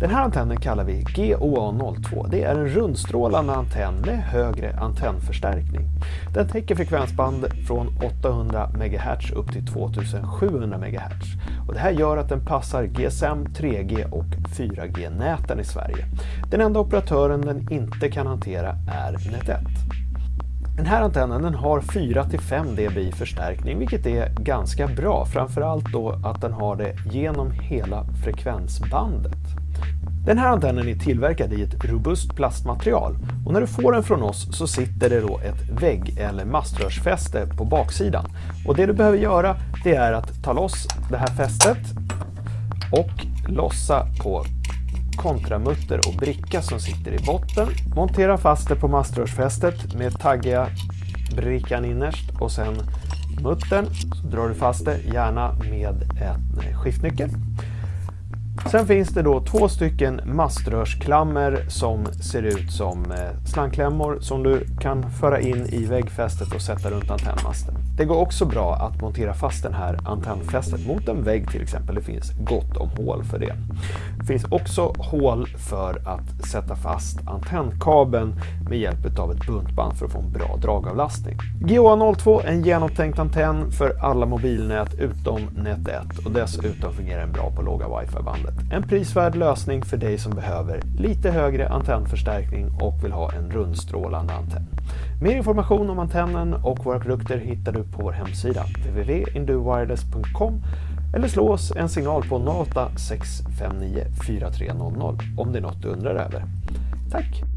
Den här antennen kallar vi GOA02. Det är en rundstrålande antenn med högre antennförstärkning. Den täcker frekvensband från 800 MHz upp till 2700 MHz. Och det här gör att den passar GSM, 3G och 4G-näten i Sverige. Den enda operatören den inte kan hantera är Net1. Den här antennen den har 4-5 dB förstärkning vilket är ganska bra, framförallt då att den har det genom hela frekvensbandet. Den här antennen är tillverkad i ett robust plastmaterial och när du får den från oss så sitter det då ett vägg eller maströrsfäste på baksidan. Och det du behöver göra det är att ta loss det här fästet och lossa på kontramutter och bricka som sitter i botten. Montera fast det på maströrsfästet med taggiga brickan innerst och sen muttern. Så drar du fast det, gärna med en skiftnyckel. Sen finns det då två stycken maströrsklammer som ser ut som eh, slangklämmor som du kan föra in i väggfästet och sätta runt antennmasten. Det går också bra att montera fast den här antennfästet mot en vägg till exempel. Det finns gott om hål för det. Det finns också hål för att sätta fast antennkabeln med hjälp av ett buntband för att få en bra dragavlastning. GOA02 är en genomtänkt antenn för alla mobilnät utom Net 1 och dessutom fungerar den bra på låga wifi-bandet. En prisvärd lösning för dig som behöver lite högre antennförstärkning och vill ha en rundstrålande antenn. Mer information om antennen och våra produkter hittar du på vår hemsida www.induwireless.com eller slå oss en signal på 08 659 4300 om det är något du undrar över. Tack!